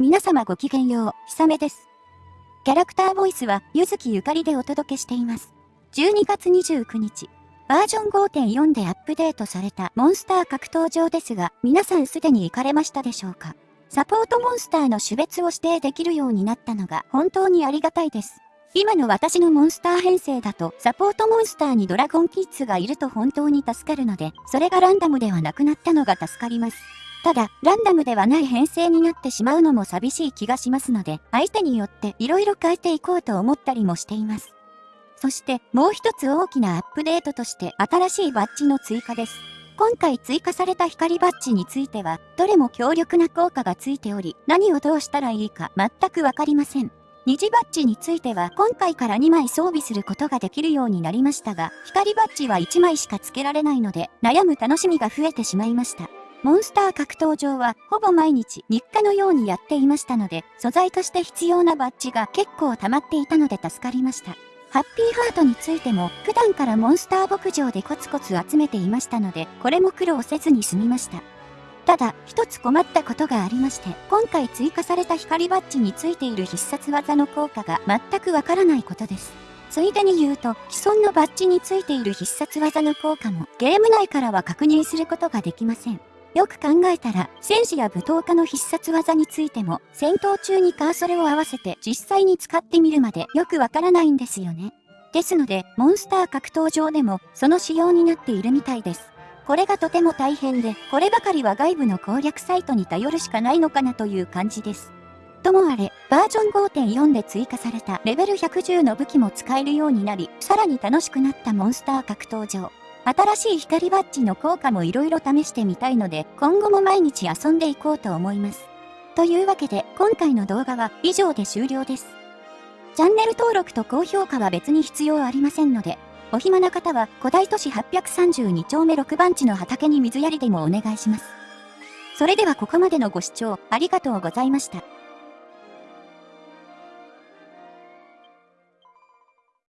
皆様ごきげんよう、ひさめです。キャラクターボイスは、ゆずきゆかりでお届けしています。12月29日、バージョン5.4でアップデートされたモンスター格闘場ですが、皆さんすでに行かれましたでしょうか？サポートモンスターの種別を指定できるようになったのが本当にありがたいです。今の私のモンスター編成だと、サポートモンスターにドラゴンキッズがいると本当に助かるので、それがランダムではなくなったのが助かります。ただ、ランダムではない編成になってしまうのも寂しい気がしますので、相手によって色々変えていこうと思ったりもしています。そしてもう一つ大きなアップデートとして新しいバッジの追加です。今回追加された光バッジについては、どれも強力な効果がついており、何をどうしたらいいか全くわかりません。二次バッジについては今回から2枚装備することができるようになりましたが、光バッジは1枚しか付けられないので、悩む楽しみが増えてしまいました。モンスター格闘場はほぼ毎日日課のようにやっていましたので、素材として必要なバッジが結構溜まっていたので助かりました。ハッピーハートについても普段からモンスター牧場でコツコツ集めていましたので、これも苦労せずに済みました。ただ、一つ困ったことがありまして、今回追加された光バッジについている必殺技の効果が全くわからないことです。ついでに言うと、既存のバッジについている必殺技の効果もゲーム内からは確認することができません。よく考えたら、戦士や武闘家の必殺技についても、戦闘中にカーソルを合わせて実際に使ってみるまでよくわからないんですよね。ですので、モンスター格闘場でも、その仕様になっているみたいです。これがとても大変で、こればかりは外部の攻略サイトに頼るしかないのかなという感じです。ともあれ、バージョン5.4で追加されたレベル110の武器も使えるようになり、さらに楽しくなったモンスター格闘場。新しい光バッジの効果も色々試してみたいので、今後も毎日遊んでいこうと思います。というわけで、今回の動画は以上で終了です。チャンネル登録と高評価は別に必要ありませんので、お暇な方は古代都市832丁目6番地の畑に水やりでもお願いします。それではここまでのご視聴ありがとうございました。